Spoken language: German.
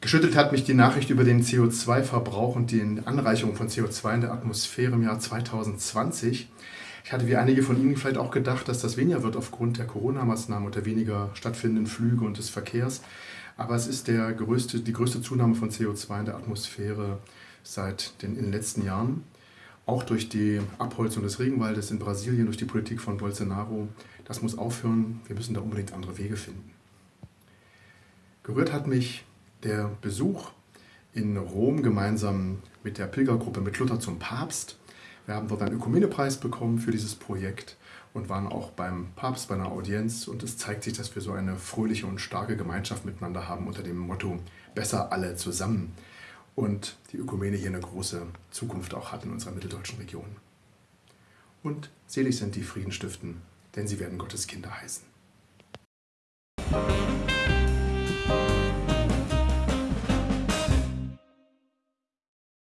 Geschüttelt hat mich die Nachricht über den CO2-Verbrauch und die Anreicherung von CO2 in der Atmosphäre im Jahr 2020. Ich hatte wie einige von Ihnen vielleicht auch gedacht, dass das weniger wird aufgrund der Corona-Maßnahmen und der weniger stattfindenden Flüge und des Verkehrs. Aber es ist größte, die größte Zunahme von CO2 in der Atmosphäre seit den, in den letzten Jahren. Auch durch die Abholzung des Regenwaldes in Brasilien, durch die Politik von Bolsonaro. Das muss aufhören. Wir müssen da unbedingt andere Wege finden. Gerührt hat mich der Besuch in Rom gemeinsam mit der Pilgergruppe mit Luther zum Papst. Wir haben dort einen Ökumenepreis bekommen für dieses Projekt und waren auch beim Papst bei einer Audienz und es zeigt sich, dass wir so eine fröhliche und starke Gemeinschaft miteinander haben unter dem Motto Besser alle zusammen und die Ökumene hier eine große Zukunft auch hat in unserer mitteldeutschen Region. Und selig sind die Frieden stiften, denn sie werden Gottes Kinder heißen.